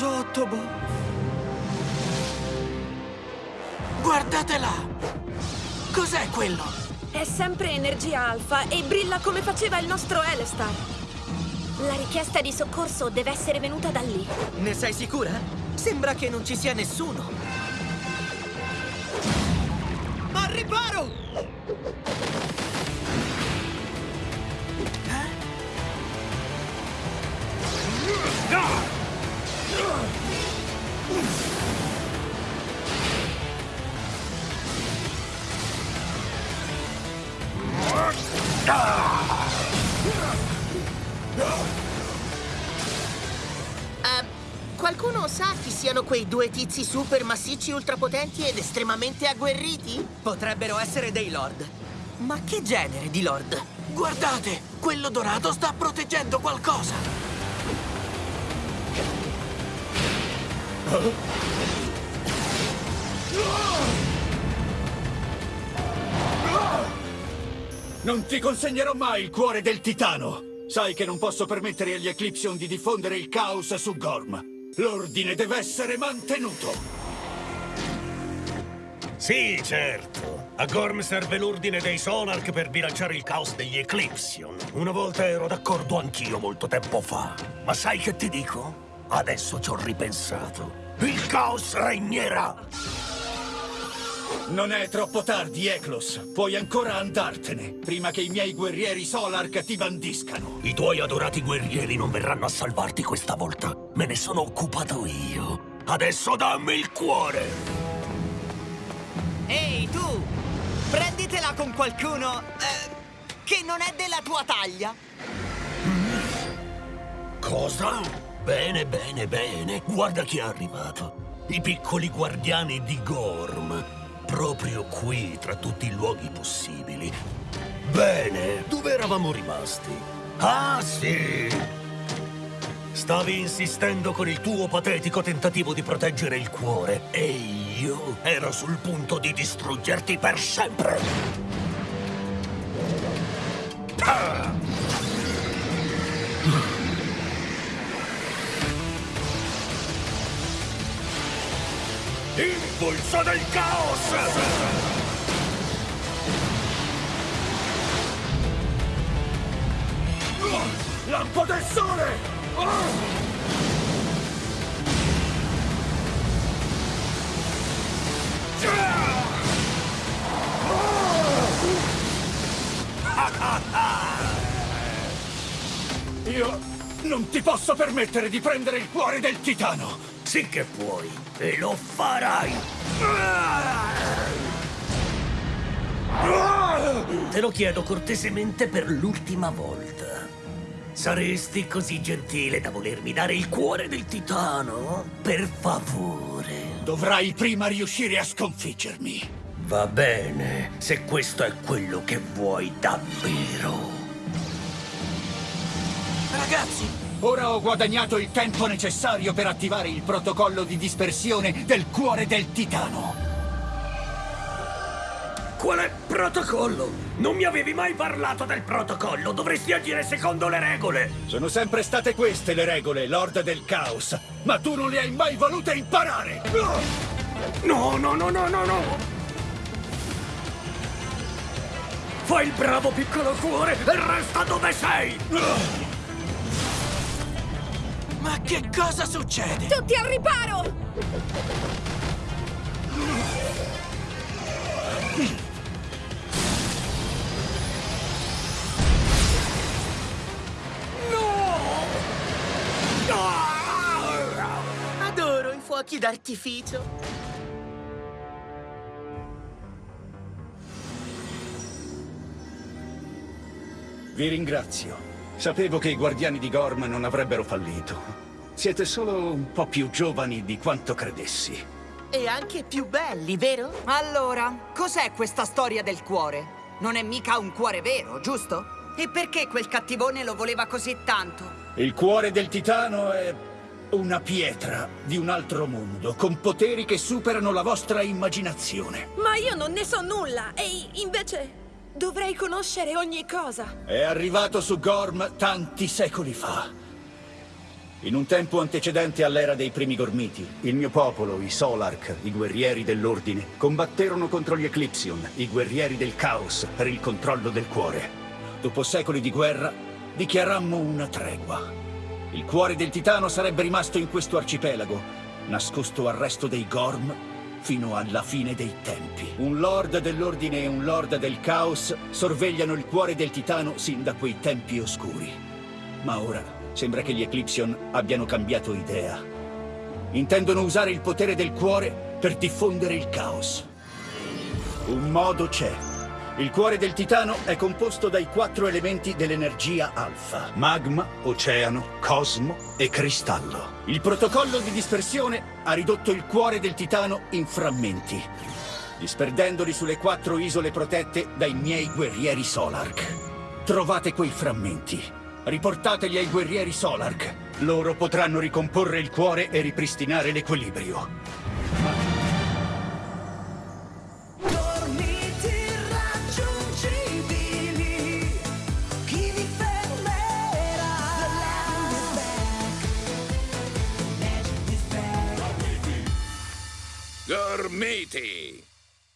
Zotobo! Guardate là! Cos'è quello? È sempre energia alfa e brilla come faceva il nostro Elestar. La richiesta di soccorso deve essere venuta da lì. Ne sei sicura? Sembra che non ci sia nessuno. Al riparo! Eh, qualcuno sa chi siano quei due tizi super massicci, ultrapotenti ed estremamente agguerriti? Potrebbero essere dei lord. Ma che genere di lord? Guardate! Quello dorato sta proteggendo qualcosa! Non ti consegnerò mai il cuore del titano! Sai che non posso permettere agli Eclipsion di diffondere il caos su Gorm. L'ordine deve essere mantenuto! Sì, certo. A Gorm serve l'ordine dei Sonarch per bilanciare il caos degli Eclipsion. Una volta ero d'accordo anch'io molto tempo fa. Ma sai che ti dico? Adesso ci ho ripensato. Il caos regnerà! Non è troppo tardi, Eklos. Puoi ancora andartene, prima che i miei guerrieri Solark ti bandiscano. I tuoi adorati guerrieri non verranno a salvarti questa volta. Me ne sono occupato io. Adesso dammi il cuore! Ehi, tu! Prenditela con qualcuno eh, che non è della tua taglia. Cosa? Bene, bene, bene. Guarda chi è arrivato. I piccoli guardiani di Gorm. Proprio qui, tra tutti i luoghi possibili. Bene, dove eravamo rimasti? Ah, sì! Stavi insistendo con il tuo patetico tentativo di proteggere il cuore e io ero sul punto di distruggerti per sempre. Ah! Impulso del caos! Lampo del sole! Io non ti posso permettere di prendere il cuore del titano! Sì che puoi, e lo farai! Te lo chiedo cortesemente per l'ultima volta. Saresti così gentile da volermi dare il cuore del titano? Per favore. Dovrai prima riuscire a sconfiggermi. Va bene, se questo è quello che vuoi davvero. Ragazzi, Ora ho guadagnato il tempo necessario per attivare il protocollo di dispersione del cuore del titano. Quale protocollo? Non mi avevi mai parlato del protocollo, dovresti agire secondo le regole. Sono sempre state queste le regole, Lord del Caos. Ma tu non le hai mai volute imparare! No, no, no, no, no, no! Fai il bravo piccolo cuore e resta dove sei! Ma che cosa succede? Tutti al riparo! Adoro i fuochi d'artificio. Vi ringrazio. Sapevo che i guardiani di Gorm non avrebbero fallito. Siete solo un po' più giovani di quanto credessi. E anche più belli, vero? Allora, cos'è questa storia del cuore? Non è mica un cuore vero, giusto? E perché quel cattivone lo voleva così tanto? Il cuore del titano è una pietra di un altro mondo, con poteri che superano la vostra immaginazione. Ma io non ne so nulla e invece dovrei conoscere ogni cosa. È arrivato su Gorm tanti secoli fa. In un tempo antecedente all'era dei primi Gormiti, il mio popolo, i Solark, i guerrieri dell'Ordine, combatterono contro gli Eclipsion, i guerrieri del Caos, per il controllo del cuore. Dopo secoli di guerra, dichiarammo una tregua. Il cuore del Titano sarebbe rimasto in questo arcipelago, nascosto al resto dei Gorm fino alla fine dei tempi. Un Lord dell'Ordine e un Lord del Caos sorvegliano il cuore del Titano sin da quei tempi oscuri. Ma ora Sembra che gli Eclipsion abbiano cambiato idea. Intendono usare il potere del cuore per diffondere il caos. Un modo c'è. Il cuore del Titano è composto dai quattro elementi dell'energia alfa. Magma, oceano, cosmo e cristallo. Il protocollo di dispersione ha ridotto il cuore del Titano in frammenti, disperdendoli sulle quattro isole protette dai miei guerrieri Solark. Trovate quei frammenti Riportateli ai guerrieri Solark. Loro potranno ricomporre il cuore e ripristinare l'equilibrio. Mr. Matey.